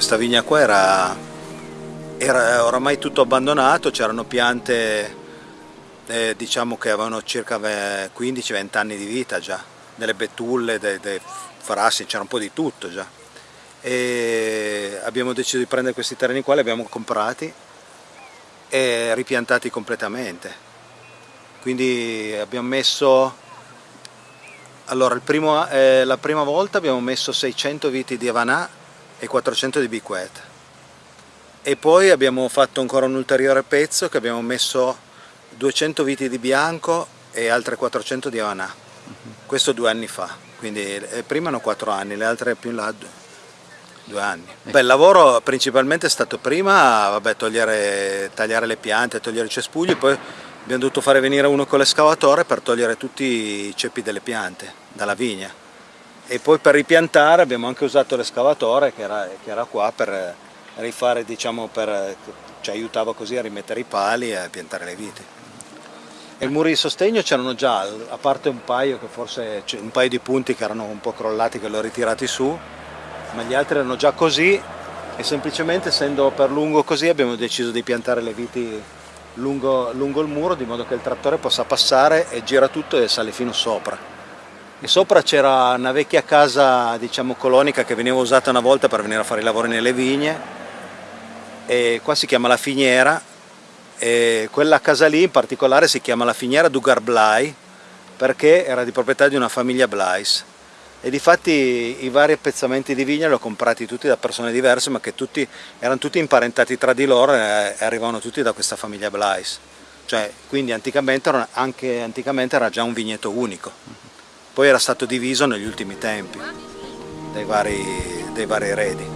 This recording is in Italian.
questa vigna qua era, era oramai tutto abbandonato, c'erano piante eh, diciamo che avevano circa 15-20 anni di vita già, delle betulle, dei, dei frassi, c'era un po' di tutto già. E abbiamo deciso di prendere questi terreni qua, li abbiamo comprati e ripiantati completamente. Quindi abbiamo messo, allora primo, eh, la prima volta abbiamo messo 600 viti di Avanà e 400 di Biquet e poi abbiamo fatto ancora un ulteriore pezzo che abbiamo messo 200 viti di bianco e altre 400 di Havana, questo due anni fa, quindi eh, prima erano 4 anni, le altre più in là due anni. Beh, il lavoro principalmente è stato prima vabbè, togliere, tagliare le piante, togliere i cespugli, poi abbiamo dovuto fare venire uno con l'escavatore per togliere tutti i ceppi delle piante dalla vigna e poi per ripiantare abbiamo anche usato l'escavatore che che era qua per rifare, diciamo, per, ci aiutava così a rimettere i pali e a piantare le viti. E i muri di sostegno c'erano già, a parte un paio, forse, un paio di punti che erano un po' crollati che li ho ritirati su, ma gli altri erano già così e semplicemente essendo per lungo così abbiamo deciso di piantare le viti lungo, lungo il muro di modo che il trattore possa passare e gira tutto e sale fino sopra. E sopra c'era una vecchia casa diciamo colonica che veniva usata una volta per venire a fare i lavori nelle vigne. E qua si chiama la finiera. E quella casa lì in particolare si chiama la finiera Dugar Blai perché era di proprietà di una famiglia Blais e difatti i vari appezzamenti di vigna li ho comprati tutti da persone diverse ma che tutti, erano tutti imparentati tra di loro e arrivavano tutti da questa famiglia Blais cioè, quindi anticamente, anche anticamente era già un vigneto unico poi era stato diviso negli ultimi tempi dai vari, dai vari eredi.